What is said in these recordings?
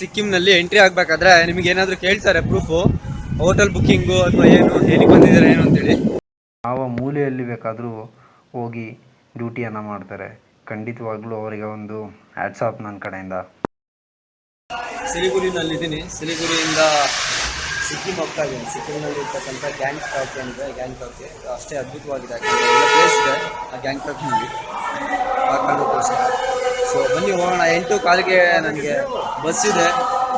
ಸಿಕ್ಕಿಂನಲ್ಲಿ entry ಆಗ್ಬೇಕಾದ್ರೆ ನಿಮಗೆ ಏನಾದರೂ ಕೇಳ್ತಾರೆ ಪ್ರೂಫು ಹೋಟೆಲ್ ಬುಕ್ಕಿಂಗು ಅಥವಾ ಏನು ಏನಕ್ಕೆ ಬಂದಿದ್ದಾರೆ ಏನು ಅಂತೇಳಿ. ಯಾವ ಮೂಲೆಯಲ್ಲಿ ಬೇಕಾದರೂ ಹೋಗಿ ಡ್ಯೂಟಿಯನ್ನು ಮಾಡ್ತಾರೆ. ಖಂಡಿತವಾಗ್ಲೂ ಅವರಿಗೆ ಒಂದು ಆಪ್ ನನ್ನ ಕಡೆಯಿಂದ. ಸಿಲಿಗುರಿನಲ್ಲಿದ್ದೀನಿ ಸಿಲಿಗುರಿಯಿಂದ ಸಿಕ್ಕಿಂ ಹೋಗ್ತಾ ಇದ್ದೀನಿ. ಸಿಕ್ಕಿಂನಲ್ಲಿ ಇರ್ತಕ್ಕಂಥ ಗ್ಯಾಂಗ್ ಟಾಕ್ ಅಂದರೆ ಗ್ಯಾಂಗ್ ಟಾಕ್ ಅಷ್ಟೇ ಅದ್ಭುತವಾಗಿದೆ. ಪ್ಲೇಸ್ ಇದೆ ಆ ಗ್ಯಾಂಗ್ ಟಾಕ್ನಲ್ಲಿ ಸೊ ಬನ್ನಿ ಹೋಗೋಣ. ಎಂಟು ಕಾಲಿಗೆ ನನಗೆ ಬಸ್ ಇದೆ.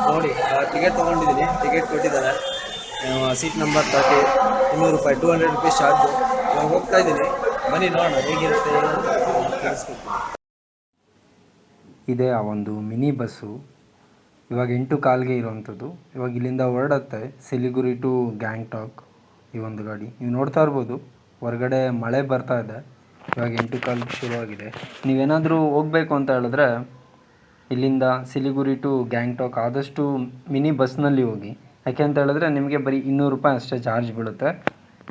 ನೋಡಿ ಟಿಕೆಟ್ ತೊಗೊಂಡಿದ್ದೀನಿ. ಟಿಕೆಟ್ ಕೊಟ್ಟಿದ್ದಾರೆ. ಸೀಟ್ ನಂಬರ್ ತರ್ಟಿ ಇನ್ನೂರು ರೂಪಾಯಿ ಟೂ ಹಂಡ್ರೆಡ್ ರುಪೀಸ್ ಚಾರ್ಜು ನಾನು ಹೋಗ್ತಾ ಇದ್ದೀನಿ. ಬನ್ನಿ ನೋಡೋಣ, ಹೇಗಿರುತ್ತೆ ಇದೇ ಆ ಒಂದು ಮಿನಿ ಬಸ್ಸು ಇವಾಗ ಎಂಟು ಕಾಲಿಗೆ ಇರುವಂಥದ್ದು. ಇವಾಗ ಇಲ್ಲಿಂದ ಹೊರಡತ್ತೆ. ಸಿಲಿಗುರಿ ಟು ಗ್ಯಾಂಗ್ಟಾಕ್ ಈ ಒಂದು ಗಾಡಿ. ನೀವು ನೋಡ್ತಾ ಇರ್ಬೋದು. ಹೊರಗಡೆ ಮಳೆ ಬರ್ತಾ ಇದೆ. ಇವಾಗ ಎಂಟು ಕಾಲು ಶುರುವಾಗಿದೆ. ನೀವೇನಾದರೂ ಹೋಗಬೇಕು ಅಂತ ಹೇಳಿದ್ರೆ ಇಲ್ಲಿಂದ ಸಿಲಿಗುರಿ ಟು ಗ್ಯಾಂಗ್ಟಾಕ್ ಆದಷ್ಟು ಮಿನಿ ಬಸ್ನಲ್ಲಿ ಹೋಗಿ. ಯಾಕೆ ಅಂತ ಹೇಳಿದ್ರೆ ನಿಮಗೆ ಬರೀ ಇನ್ನೂರು ರೂಪಾಯಿ ಅಷ್ಟೇ ಚಾರ್ಜ್ ಬೀಳುತ್ತೆ.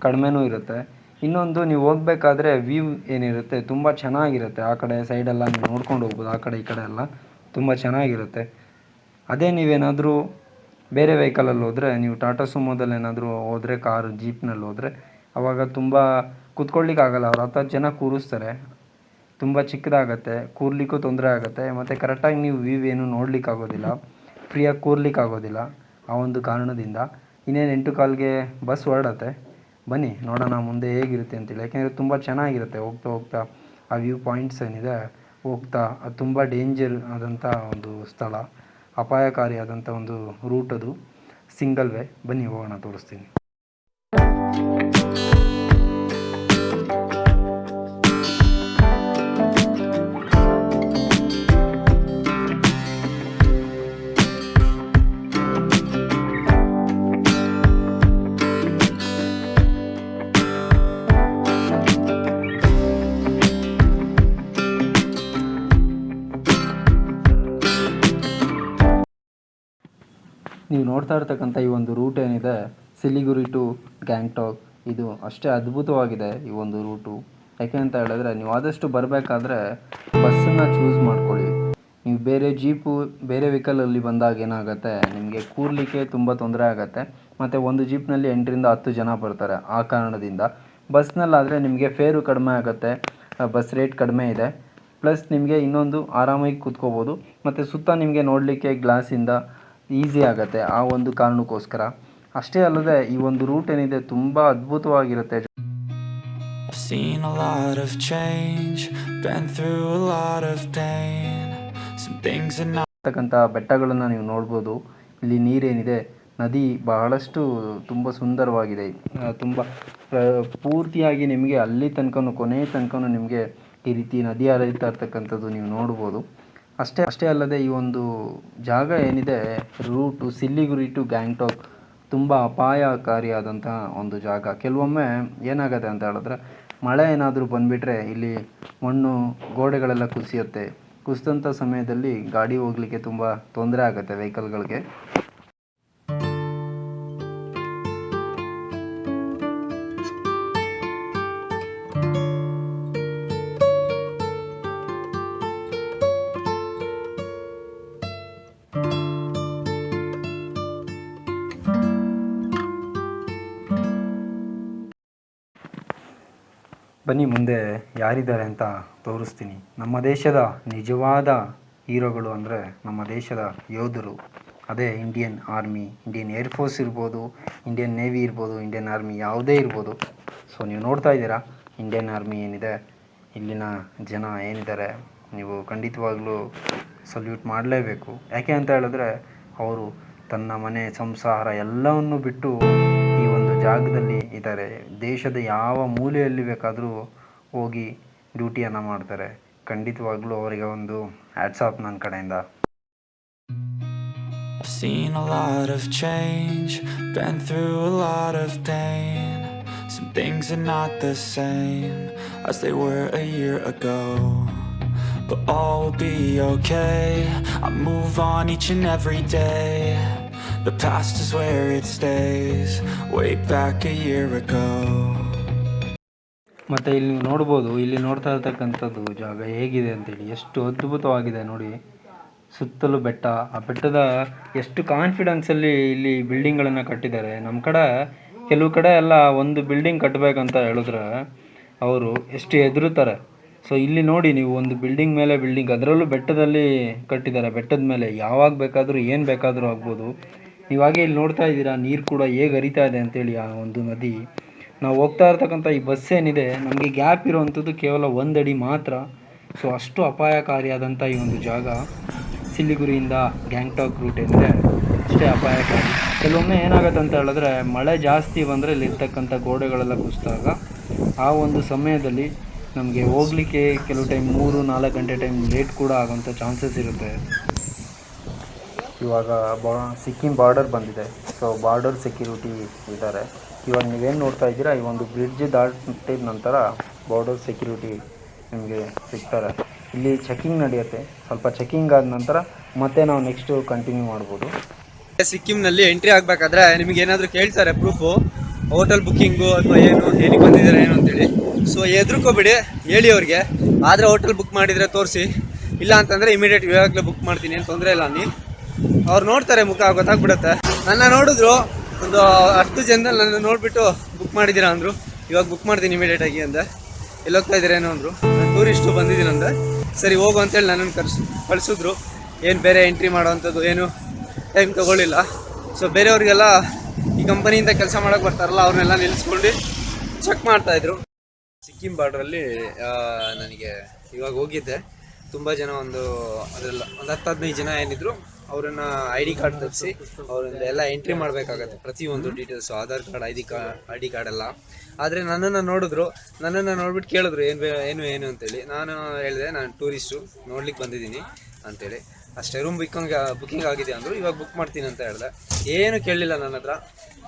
ಕಡಿಮೆನೂ ಇರುತ್ತೆ. ಇನ್ನೊಂದು ನೀವು ಹೋಗ್ಬೇಕಾದ್ರೆ ವ್ಯೂ ಏನಿರುತ್ತೆ, ತುಂಬ ಚೆನ್ನಾಗಿರುತ್ತೆ. ಆ ಕಡೆ ಸೈಡೆಲ್ಲ ನೀವು ನೋಡ್ಕೊಂಡು ಹೋಗ್ಬೋದು, ಆ ಕಡೆ ಈ ಕಡೆ ಎಲ್ಲ ತುಂಬ ಚೆನ್ನಾಗಿರುತ್ತೆ. ಅದೇ ನೀವೇನಾದರೂ ಬೇರೆ ವೆಹಿಕಲಲ್ಲಿ ಹೋದರೆ, ನೀವು ಟಾಟಾ ಸುಮೋದಲ್ಲಿ ಏನಾದರೂ ಹೋದರೆ, ಕಾರು, ಜೀಪ್ನಲ್ಲಿ ಹೋದರೆ ಆವಾಗ ತುಂಬ ಕೂತ್ಕೊಳ್ಳಿಕ್ಕೆ ಆಗಲ್ಲ ಅವ್ರು ಹತ್ತು ಹತ್ತು ಜನ ಕೂರಿಸ್ತಾರೆ. ತುಂಬ ಚಿಕ್ಕದಾಗತ್ತೆ, ಕೂರ್ಲಿಕ್ಕೂ ತೊಂದರೆ ಆಗುತ್ತೆ, ಮತ್ತು ಕರೆಕ್ಟಾಗಿ ನೀವು ವ್ಯೂ ಏನು ನೋಡಲಿಕ್ಕಾಗೋದಿಲ್ಲ ಫ್ರೀಯಾಗಿ ಕೂರ್ಲಿಕ್ಕಾಗೋದಿಲ್ಲ ಆ ಒಂದು ಕಾರಣದಿಂದ. ಇನ್ನೇನು ಎಂಟು ಕಾಲ್ಗೆ ಬಸ್ ಹೊರಡತ್ತೆ. ಬನ್ನಿ, ನೋಡೋಣ ಮುಂದೆ ಹೇಗಿರುತ್ತೆ ಅಂತೇಳಿ ಯಾಕೆಂದರೆ ತುಂಬ ಚೆನ್ನಾಗಿರುತ್ತೆ ಹೋಗ್ತಾ ಹೋಗ್ತಾ ಆ ವ್ಯೂ ಪಾಯಿಂಟ್ಸ್ ಏನಿದೆ, ಹೋಗ್ತಾ ಅದು ತುಂಬ ಡೇಂಜರ್ ಆದಂಥ ಒಂದು ಸ್ಥಳ ಅಪಾಯಕಾರಿಯಾದಂಥ ಒಂದು ರೂಟ್ ಅದು. ಸಿಂಗಲ್ ವೇ ಬನ್ನಿ ಹೋಗೋಣ, ತೋರಿಸ್ತೀನಿ. ನೀವು ನೋಡ್ತಾ ಇರ್ತಕ್ಕಂಥ ಈ ಒಂದು ರೂಟ್ ಏನಿದೆ, ಸಿಲಿಗುರಿ ಟು ಗ್ಯಾಂಗ್ಟಾಕ್ ಇದು ಅಷ್ಟೇ ಅದ್ಭುತವಾಗಿದೆ ಈ ಒಂದು ರೂಟು ಯಾಕೆ ಅಂತ ಹೇಳಿದ್ರೆ, ನೀವು ಆದಷ್ಟು ಬರಬೇಕಾದ್ರೆ ಬಸ್ಸನ್ನು ಚೂಸ್ ಮಾಡ್ಕೊಳ್ಳಿ. ನೀವು ಬೇರೆ ಜೀಪು ಬೇರೆ ವೆಹಿಕಲಲ್ಲಿ ಬಂದಾಗ ಏನಾಗುತ್ತೆ, ನಿಮಗೆ ಕೂರ್ಲಿಕ್ಕೆ ತುಂಬ ತೊಂದರೆ ಆಗುತ್ತೆ. ಮತ್ತು ಒಂದು ಜೀಪ್ನಲ್ಲಿ ಎಂಟರಿಂದ ಹತ್ತು ಜನ ಬರ್ತಾರೆ ಆ ಕಾರಣದಿಂದ. ಬಸ್ನಲ್ಲಾದರೆ ನಿಮಗೆ ಫೇರು ಕಡಿಮೆ ಆಗುತ್ತೆ ಬಸ್ ರೇಟ್ ಕಡಿಮೆ ಇದೆ. ಪ್ಲಸ್ ನಿಮಗೆ ಇನ್ನೊಂದು ಆರಾಮಾಗಿ ಕೂತ್ಕೋಬೋದು. ಮತ್ತು ಸುತ್ತ ನಿಮಗೆ ನೋಡಲಿಕ್ಕೆ ಗ್ಲಾಸಿಂದ ಈಸಿ ಆಗುತ್ತೆ ಆ ಒಂದು ಕಾರಣಕ್ಕೋಸ್ಕರ. ಅಷ್ಟೇ ಅಲ್ಲದೆ ಈ ಒಂದು ರೂಟ್ ಏನಿದೆ ತುಂಬ ಅದ್ಭುತವಾಗಿರುತ್ತೆ. I've seen a lot of change, been through a lot of pain. Some things are not ಇರ್ತಕ್ಕಂಥ ಬೆಟ್ಟಗಳನ್ನು ನೀವು ನೋಡ್ಬೋದು. ಇಲ್ಲಿ ನೀರೇನಿದೆ ನದಿ ಬಹಳಷ್ಟು ತುಂಬ ಸುಂದರವಾಗಿದೆ. ತುಂಬ ಪೂರ್ತಿಯಾಗಿ ನಿಮಗೆ ಅಲ್ಲಿ ತನಕನೂ ಕೊನೆ ತನಕನೂ ನಿಮಗೆ ಈ ರೀತಿ ನದಿ ಹರಿತಾ ಇರ್ತಕ್ಕಂಥದ್ದು ನೀವು ನೋಡ್ಬೋದು. ಅಷ್ಟೇ ಅಷ್ಟೇ ಅಲ್ಲದೆ ಈ ಒಂದು ಜಾಗ ಏನಿದೆ, ರೂಟು ಸಿಲ್ಲಿಗುರಿ ಟು ಗ್ಯಾಂಗ್ಟಾಕ್ ತುಂಬ ಅಪಾಯಕಾರಿಯಾದಂಥ ಒಂದು ಜಾಗ. ಕೆಲವೊಮ್ಮೆ ಏನಾಗುತ್ತೆ ಅಂತ ಹೇಳಿದ್ರೆ, ಮಳೆ ಏನಾದರೂ ಬಂದುಬಿಟ್ರೆ ಇಲ್ಲಿ ಮಣ್ಣು, ಗೋಡೆಗಳೆಲ್ಲ ಕುಸಿಯುತ್ತೆ. ಕುಸಿದಂಥ ಸಮಯದಲ್ಲಿ ಗಾಡಿ ಹೋಗಲಿಕ್ಕೆ ತುಂಬ ತೊಂದರೆ ಆಗುತ್ತೆ ವೆಹಿಕಲ್ಗಳಿಗೆ. ಬನ್ನಿ ಮುಂದೆ ಯಾರಿದ್ದಾರೆ ಅಂತ ತೋರಿಸ್ತೀನಿ. ನಮ್ಮ ದೇಶದ ನಿಜವಾದ ಹೀರೋಗಳು ಅಂದರೆ ನಮ್ಮ ದೇಶದ ಯೋಧರು. ಅದೇ Indian army Indian air force ಇರ್ಬೋದು ಇಂಡಿಯನ್ ನೇವಿ ಇರ್ಬೋದು ಇಂಡಿಯನ್ ಆರ್ಮಿ ಯಾವುದೇ ಇರ್ಬೋದು. ಸೊ ನೀವು ನೋಡ್ತಾ ಇದ್ದೀರಾ ಇಂಡಿಯನ್ ಆರ್ಮಿ ಏನಿದೆ, ಇಲ್ಲಿನ ಜನ ಏನಿದ್ದಾರೆ, ನೀವು ಖಂಡಿತವಾಗ್ಲೂ ಸಲ್ಯೂಟ್ ಮಾಡಲೇಬೇಕು. ಯಾಕೆ ಅಂತ ಹೇಳಿದ್ರೆ, ಅವರು ತನ್ನ ಮನೆ, ಸಂಸಾರ ಎಲ್ಲವನ್ನು ಬಿಟ್ಟು ಜಾಗದಲ್ಲಿ ಇದ್ದಾರೆ ದೇಶದ ಯಾವ ಮೂಲೆಯಲ್ಲಿ ಬೇಕಾದರೂ ಹೋಗಿ ಡ್ಯೂಟಿಯನ್ನು ಮಾಡ್ತಾರೆ ಖಂಡಿತವಾಗ್ಲೂ ಅವರಿಗೆ ಒಂದು ಆ್ಯಡ್ಸಾಪ್ ನನ್ನ ಕಡೆಯಿಂದ I've seen a lot of change, been through a lot of pain. Some things are not the same as they were a year ago. But all will be okay. I move on each and every day. The past is where it stays, way back a year ago. ಮತ್ತು ಇಲ್ಲಿ ನೀವು ನೋಡ್ಬೋದು ಇಲ್ಲಿ ನೋಡ್ತಾ ಇರ್ತಕ್ಕಂಥದ್ದು ಜಾಗ ಹೇಗಿದೆ ಅಂತೇಳಿ. ಎಷ್ಟು ಅದ್ಭುತವಾಗಿದೆ ನೋಡಿ. ಸುತ್ತಲೂ ಬೆಟ್ಟ. ಆ ಬೆಟ್ಟದ ಎಷ್ಟು ಕಾನ್ಫಿಡೆನ್ಸಲ್ಲಿ ಇಲ್ಲಿ ಬಿಲ್ಡಿಂಗ್ಗಳನ್ನು ಕಟ್ಟಿದ್ದಾರೆ. ನಮ್ಮ ಕಡೆ ಕೆಲವು ಕಡೆ ಎಲ್ಲ ಒಂದು ಬಿಲ್ಡಿಂಗ್ ಕಟ್ಟಬೇಕಂತ ಹೇಳಿದ್ರೆ ಅವರು ಎಷ್ಟು ಹೆದರುತ್ತಾರೆ. ಸೊ ಇಲ್ಲಿ ನೋಡಿ ನೀವು ಒಂದು ಬಿಲ್ಡಿಂಗ್ ಮೇಲೆ ಬಿಲ್ಡಿಂಗ್ ಅದರಲ್ಲೂ ಬೆಟ್ಟದಲ್ಲಿ ಕಟ್ಟಿದ್ದಾರೆ. ಬೆಟ್ಟದ ಮೇಲೆ ಯಾವಾಗ ಬೇಕಾದರೂ ಏನು ಬೇಕಾದರೂ ಆಗ್ಬೋದು. ನೀವಾಗೆ ಇಲ್ಲಿ ನೋಡ್ತಾ ಇದ್ದೀರಾ, ನೀರು ಕೂಡ ಹೇಗೆ ಹರಿತಾ ಇದೆ ಅಂತೇಳಿ ಆ ಒಂದು ನದಿ. ನಾವು ಹೋಗ್ತಾ ಇರ್ತಕ್ಕಂಥ ಈ ಬಸ್ ಏನಿದೆ, ನಮಗೆ ಗ್ಯಾಪ್ ಇರುವಂಥದ್ದು ಕೇವಲ ಒಂದಡಿ ಮಾತ್ರ. ಸೊ ಅಷ್ಟು ಅಪಾಯಕಾರಿಯಾದಂಥ ಈ ಒಂದು ಜಾಗ ಸಿಲಿಗುರಿಯಿಂದ ಗ್ಯಾಂಗ್ಟಾಕ್ ರೂಟ್ ಏನಿದೆ, ಅಷ್ಟೇ ಅಪಾಯಕಾರಿ. ಕೆಲವೊಮ್ಮೆ ಏನಾಗುತ್ತೆ ಅಂತ ಹೇಳಿದ್ರೆ, ಮಳೆ ಜಾಸ್ತಿ ಬಂದರೆ ಇಲ್ಲಿರ್ತಕ್ಕಂಥ ಗೋಡೆಗಳೆಲ್ಲ ಕುಸಿದಾಗ ಆ ಒಂದು ಸಮಯದಲ್ಲಿ ನಮಗೆ ಹೋಗ್ಲಿಕ್ಕೆ ಕೆಲವು ಟೈಮ್ ಮೂರು ನಾಲ್ಕು ಗಂಟೆ ಟೈಮ್ ಲೇಟ್ ಕೂಡ ಆಗೋಂಥ ಚಾನ್ಸಸ್ ಇರುತ್ತೆ. ಇವಾಗ ಬಾ, ಸಿಕ್ಕಿಂ ಬಾರ್ಡರ್ ಬಂದಿದೆ. ಸೊ ಬಾರ್ಡರ್ ಸೆಕ್ಯೂರಿಟಿ ಇದ್ದಾರೆ. ಇವಾಗ ನೀವೇನು ನೋಡ್ತಾ ಇದ್ದೀರಾ, ಈ ಒಂದು ಬ್ರಿಡ್ಜ್ ದಾಟಿದ ನಂತರ ಬಾರ್ಡರ್ ಸೆಕ್ಯೂರಿಟಿ ನಿಮಗೆ ಸಿಗ್ತಾರೆ. ಇಲ್ಲಿ ಚೆಕಿಂಗ್ ನಡೆಯುತ್ತೆ. ಸ್ವಲ್ಪ ಚೆಕಿಂಗ್ ಆದ ನಂತರ ಮತ್ತೆ ನಾವು ನೆಕ್ಸ್ಟು ಕಂಟಿನ್ಯೂ ಮಾಡ್ಬೋದು. ಸಿಕ್ಕಿಂನಲ್ಲಿ ಎಂಟ್ರಿ ಆಗಬೇಕಾದ್ರೆ ನಿಮಗೆ ಏನಾದರೂ ಕೇಳ್ತಾರೆ ಪ್ರೂಫು ಹೋಟೆಲ್ ಬುಕ್ಕಿಂಗು ಅಥವಾ ಏನು, ಏನಕ್ಕೆ ಬಂದಿದ್ದಾರೆ, ಏನು ಅಂತೇಳಿ. ಸೊ ಎದ್ರುಕೋಬೇಡಿ ಹೇಳಿ ಅವ್ರಿಗೆ. ಆದರೆ ಹೋಟೆಲ್ ಬುಕ್ ಮಾಡಿದರೆ ತೋರಿಸಿ. ಇಲ್ಲ ಅಂತಂದರೆ ಇಮಿಡಿಯೇಟ್ ಇವಾಗಲೇ ಬುಕ್ ಮಾಡ್ತೀನಿ, ಏನು ತೊಂದರೆ ಇಲ್ಲ ನೀ ಅವ್ರು ನೋಡ್ತಾರೆ ಮುಖ, ಗೊತ್ತಾಗ್ಬಿಡತ್ತೆ. ನನ್ನ ನೋಡಿದ್ರು ಒಂದು ಹತ್ತು ಜನದಲ್ಲಿ ನನ್ನ ನೋಡಿಬಿಟ್ಟು ಬುಕ್ ಮಾಡಿದ್ದೀರಾ ಅಂದರು. ಇವಾಗ ಬುಕ್ ಮಾಡ್ತೀನಿ ಇಮಿಡಿಯೇಟ್ ಆಗಿ ಅಂದೆ. ಎಲ್ಲಿ ಹೋಗ್ತಾ ಇದ್ದೀರೇನೋ ಅಂದರು. ಟೂರಿಸ್ಟು ಬಂದಿದ್ದೀನಿ ಅಂದೆ. ಸರಿ, ಹೋಗು ಅಂತೇಳಿ ನನ್ನನ್ನು ಕರ್ಸು, ಕಳಿಸಿದ್ರು. ಏನು ಬೇರೆ ಎಂಟ್ರಿ ಮಾಡೋವಂಥದ್ದು ಏನು ಟೈಮ್ ತೊಗೊಳ್ಳಿಲ್ಲ. ಸೊ ಬೇರೆಯವ್ರಿಗೆಲ್ಲ ಈ ಕಂಪನಿಯಿಂದ ಕೆಲಸ ಮಾಡೋಕೆ ಬರ್ತಾರಲ್ಲ, ಅವ್ರನ್ನೆಲ್ಲ ನಿಲ್ಲಿಸ್ಕೊಂಡು ಚೆಕ್ ಮಾಡ್ತಾಯಿದ್ರು ಸಿಕ್ಕಿಂ ಬಾರ್ಡ್ರಲ್ಲಿ ನನಗೆ ಇವಾಗ ಹೋಗಿದ್ದೆ. ತುಂಬ ಜನ ಒಂದು ಅದೆಲ್ಲ ಒಂದು ಹತ್ತು ಹದಿನೈದು ಜನ ಏನಿದ್ರು, ಅವರನ್ನ ಐ ಡಿ ಕಾರ್ಡ್ ತರಿಸಿ ಅವರಿಂದ ಎಲ್ಲ ಎಂಟ್ರಿ ಮಾಡಬೇಕಾಗತ್ತೆ ಪ್ರತಿಯೊಂದು details Aadhaar card I D card I D card ಎಲ್ಲ. ಆದರೆ ನನ್ನನ್ನು ನೋಡಿದ್ರು, ನನ್ನನ್ನು ನೋಡ್ಬಿಟ್ಟು ಕೇಳಿದ್ರು, ಏನು ಏನು ಏನು? ಅಂತೇಳಿ. ನಾನು ಹೇಳಿದೆ, ನಾನು ಟೂರಿಸ್ಟು ನೋಡ್ಲಿಕ್ಕೆ ಬಂದಿದ್ದೀನಿ, ಅಂತೇಳಿ. ಅಷ್ಟೇ ರೂಮ್ ಬುಕ್ಕಿಂಗ್ ಬುಕ್ಕಿಂಗ್ ಆಗಿದೆ ಅಂದರು, ಇವಾಗ ಬುಕ್ ಮಾಡ್ತೀನಿ ಅಂತ ಹೇಳಿದೆ. ಏನು ಕೇಳಲಿಲ್ಲ ನನ್ನ ಹತ್ರ.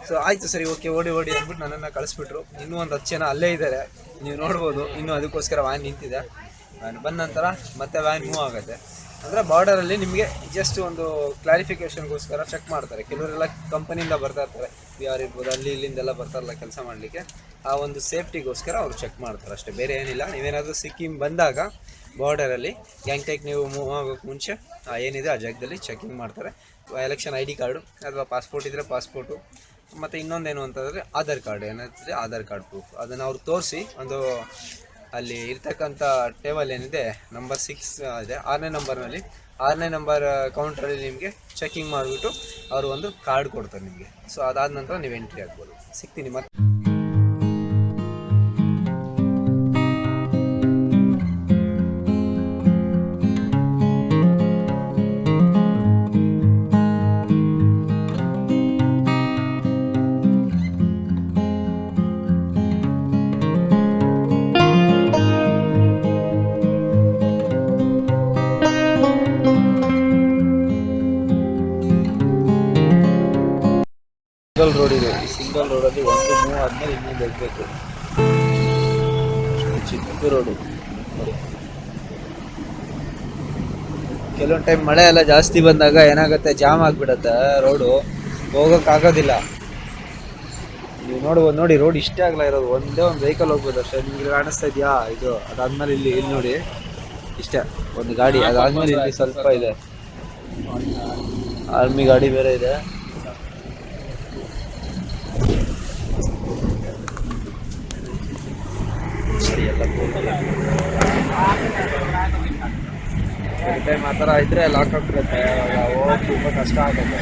ಸೊ ಆಯಿತು ಸರಿ ಓಕೆ ಓಡಿ ಓಡಿ ಅಂದ್ಬಿಟ್ಟು ನನ್ನನ್ನು ಕಳಿಸ್ಬಿಟ್ರು. ಇನ್ನೂ ಒಂದು ಹತ್ತು ಜನ ಅಲ್ಲೇ ಇದ್ದಾರೆ ನೀವು ನೋಡ್ಬೋದು, ಇನ್ನೂ ಅದಕ್ಕೋಸ್ಕರ ವಾಹನ ನಿಂತಿದೆ. ವ್ಯಾನ್ ಬಂದ ನಂತರ ಮತ್ತೆ ವ್ಯಾನ್ ಮೂವ್ ಆಗುತ್ತೆ. ಅಂದರೆ ಬಾರ್ಡರಲ್ಲಿ ನಿಮಗೆ ಜಸ್ಟ್ ಒಂದು ಕ್ಲಾರಿಫಿಕೇಷನ್ಗೋಸ್ಕರ ಚೆಕ್ ಮಾಡ್ತಾರೆ. ಕೆಲವರೆಲ್ಲ ಕಂಪನಿಯಿಂದ ಬರ್ತಾ ಇರ್ತಾರೆ. ಯಾರು ಇರ್ಬೋದು, ಅಲ್ಲಿ ಇಲ್ಲಿಂದೆಲ್ಲ ಬರ್ತಾರಲ್ಲ ಕೆಲಸ ಮಾಡಲಿಕ್ಕೆ. ಆ ಒಂದು ಸೇಫ್ಟಿಗೋಸ್ಕರ ಅವರು ಚೆಕ್ ಮಾಡ್ತಾರೆ ಅಷ್ಟೇ, ಬೇರೆ ಏನಿಲ್ಲ. ನೀವೇನಾದರೂ ಸಿಕ್ಕಿಂ ಬಂದಾಗ ಬಾರ್ಡರಲ್ಲಿ ಗ್ಯಾಂಗ್ಟೆಕ್ ನೀವು ಮೂವ್ ಆಗೋಕ್ಕೆ ಮುಂಚೆ ಏನಿದೆ ಆ ಜಾಗದಲ್ಲಿ ಚೆಕಿಂಗ್ ಮಾಡ್ತಾರೆ. ಎಲೆಕ್ಷನ್ ಐ ಡಿ ಕಾರ್ಡು ಅಥವಾ ಪಾಸ್ಪೋರ್ಟ್ ಇದ್ದರೆ ಪಾಸ್ಪೋರ್ಟು ಮತ್ತು ಇನ್ನೊಂದೇನು ಅಂತಂದರೆ ಆಧಾರ್ ಕಾರ್ಡ್ ಏನಂತಂದರೆ ಆಧಾರ್ ಕಾರ್ಡ್ ಪ್ರೂಫ್ ಅದನ್ನು ಅವ್ರು ತೋರಿಸಿ ಒಂದು ಅಲ್ಲಿ ಇರ್ತಕ್ಕಂಥ ಟೇಬಲ್ ಏನಿದೆ ನಂಬರ್ ಸಿಕ್ಸ್ ಇದೆ. ಆರನೇ ನಂಬರ್ನಲ್ಲಿ ಆರನೇ ನಂಬರ್ ಕೌಂಟ್ರಲ್ಲಿ ನಿಮಗೆ ಚೆಕಿಂಗ್ ಮಾಡಿಬಿಟ್ಟು ಅವರು ಒಂದು ಕಾರ್ಡ್ ಕೊಡ್ತಾರೆ ನಿಮಗೆ. ಸೊ ಅದಾದ ನಂತರ ನೀವು ಎಂಟ್ರಿ ಆಗ್ಬೋದು. ಸಿಗ್ತೀನಿ ಮತ್ತೆ. ಹೋಗ್ಬೇಕು ಚಿಕ್ಕ ರೋಡು ಕೆಲವೊಂದು ಟೈಮ್ ಮಳೆ ಎಲ್ಲ ಜಾಸ್ತಿ ಬಂದಾಗ ಏನಾಗುತ್ತೆ, ಜಾಮ್ ಆಗಿಬಿಡತ್ತೆ ರೋಡು. ಹೋಗೋಕ್ಕಾಗೋದಿಲ್ಲ ನೀವು ನೋಡ್ಬೋದು ನೋಡಿ, ರೋಡ್ ಇಷ್ಟೇ ಆಗಲ್ಲ ಇರೋದು. ಒಂದೇ ಒಂದು ವೆಹಿಕಲ್ ಹೋಗ್ಬೋದು ಅಷ್ಟೇ. ನಿಮ್ಗೆ ಕಾಣಿಸ್ತಾ ಇದೆಯಾ? ಇದು, ಅದಾದ್ಮೇಲೆ ಇಲ್ಲಿ ಇಲ್ಲಿ ನೋಡಿ. ಇಷ್ಟೇ, ಒಂದು ಗಾಡಿ. ಅದಾದ್ಮೇಲೆ ಇಲ್ಲಿ ಸ್ವಲ್ಪ ಇದೆ. ಆರ್ಮಿ ಗಾಡಿ ಬೇರೆ ಇದೆ ಸರಿ ಎಲ್ಲ ಟೈಮ್ ಆ ಥರ ಇದ್ರೆ ಲಾಕ್ ಆಗ್ಬಿಡುತ್ತೆ ಹೋಗಿ ತುಂಬ ಕಷ್ಟ ಆಗುತ್ತೆ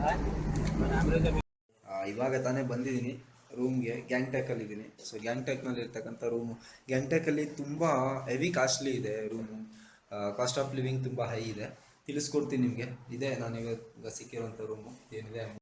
ಆ, ಇವಾಗ ತಾನೇ ಬಂದಿದ್ದೀನಿ ರೂಮ್ಗೆ ಗ್ಯಾಂಗ್ಟ್ಯಾಕಲ್ಲಿ ಇದ್ದೀನಿ ಸೊ ಗ್ಯಾಂಗ್ಟ್ಯಾಕ್ನಲ್ಲಿ ಇರ್ತಕ್ಕಂಥ ರೂಮು ಗ್ಯಾಂಗ್ಟ್ಯಾಕಲ್ಲಿ ತುಂಬ ಹೆವಿ ಕಾಸ್ಟ್ಲಿ ಇದೆ ರೂಮು ಕಾಸ್ಟ್ ಆಫ್ ಲಿವಿಂಗ್ ತುಂಬ ಹೈ ಇದೆ. ತಿಳಿಸ್ಕೊಡ್ತೀನಿ ನಿಮಗೆ. ಇದೆ ನಾನು ಇವಾಗ ಸಿಕ್ಕಿರೋಂಥ ರೂಮು ಏನಿದೆ?